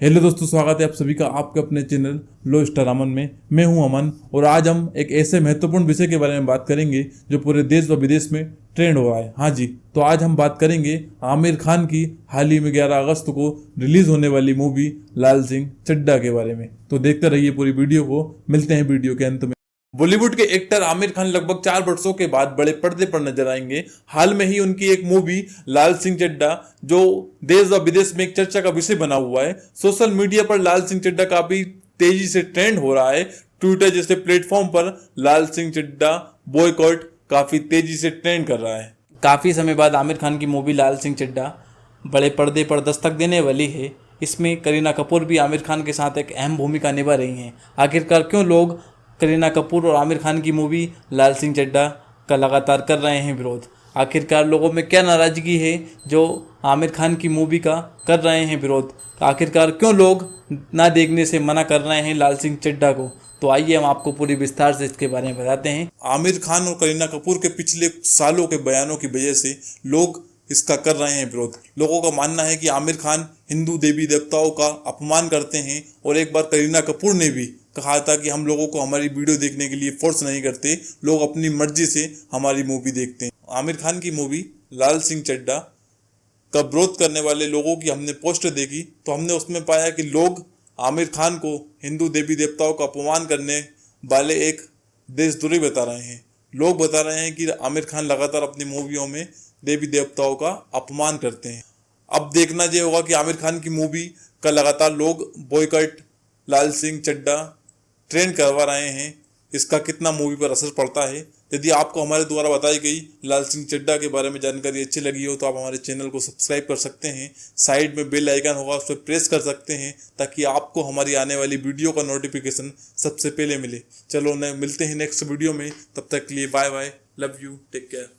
Hello दोस्तों, स्वागत है आप सभी का आपके अपने चैनल लो स्टार अमन में। मैं हूँ अमन और आज हम एक ऐसे महत्वपूर्ण विषय के बारे में बात करेंगे जो पूरे देश व विदेश में ट्रेंड हो रहा है। हाँ जी तो आज हम बात करेंगे आमिर खान की हाल ही में 11 अगस्त को रिलीज़ होने वाली मूवी लाल सिंह चड्डा के बारे में। तो देखते रहिए पूरी वीडियो को, मिलते हैं वीडियो के अंत में। बॉलीवुड के एक्टर आमिर खान लगभग चार वर्षों के बाद बड़े पर्दे पर नज़र आएँगे। हाल में ही उनकी एक मूवी, लाल सिंह चड्डा जो देश व विदेश में एक चर्चा का विषय बना हुआ है, सोशल मीडिया पर लाल सिंह चड्डा काफ़ी तेज़ी से ट्रेंड हो रहा है। ट्विटर जैसे प्लेटफॉर्म पर लाल सिंह चड्डा बॉयकॉट काफ़ी तेज़ी से ट्रेंड कर रहा है। काफ़ी समय बाद आमिर खान की मूवी लाल सिंह चड्डा बड़े पर्दे पर दस्तक देने वाली है। इसमें करीना कपूर भी आमिर खान के साथ एक अहम भूमिका निभा रही हैं। आखिरकार क्यों लोग करीना कपूर और आमिर खान की मूवी लाल सिंह चड्डा का लगातार कर रहे हैं विरोध। आखिरकार लोगों में क्या नाराज़गी है जो आमिर खान की मूवी का कर रहे हैं विरोध? आखिरकार क्यों लोग ना देखने से मना कर रहे हैं लाल सिंह चड्डा को? तो आइए हम आपको पूरी विस्तार से इसके बारे में बताते हैं। आमिर खान और करीना कपूर के पिछले सालों के बयानों की वजह से लोग इसका कर रहे हैं विरोध। लोगों का मानना है कि आमिर खान हिंदू देवी देवताओं का अपमान करते हैं और एक बार करीना कपूर ने भी कहा था कि हम लोगों को हमारी वीडियो देखने के लिए फोर्स नहीं करते, लोग अपनी मर्ज़ी से हमारी मूवी देखते हैं। आमिर खान की मूवी लाल सिंह चड्डा का विरोध करने वाले लोगों की हमने पोस्ट देखी तो हमने उसमें पाया कि लोग आमिर खान को हिंदू देवी देवताओं का अपमान करने वाले एक देशद्रोही बता रहे हैं। लोग बता रहे हैं कि आमिर खान लगातार अपनी मूवियों में देवी देवताओं का अपमान करते हैं। अब देखना ये होगा कि आमिर खान की मूवी का लगातार लोग बॉयकट लाल सिंह चड्डा ट्रेंड करवा रहे हैं, इसका कितना मूवी पर असर पड़ता है। यदि आपको हमारे द्वारा बताई गई लाल सिंह चड्डा के बारे में जानकारी अच्छी लगी हो तो आप हमारे चैनल को सब्सक्राइब कर सकते हैं। साइड में बेल आइकन होगा, उस पर प्रेस कर सकते हैं, ताकि आपको हमारी आने वाली वीडियो का नोटिफिकेशन सबसे पहले मिले। चलो, न, मिलते हैं नेक्स्ट वीडियो में। तब तक के लिए bye bye love you take care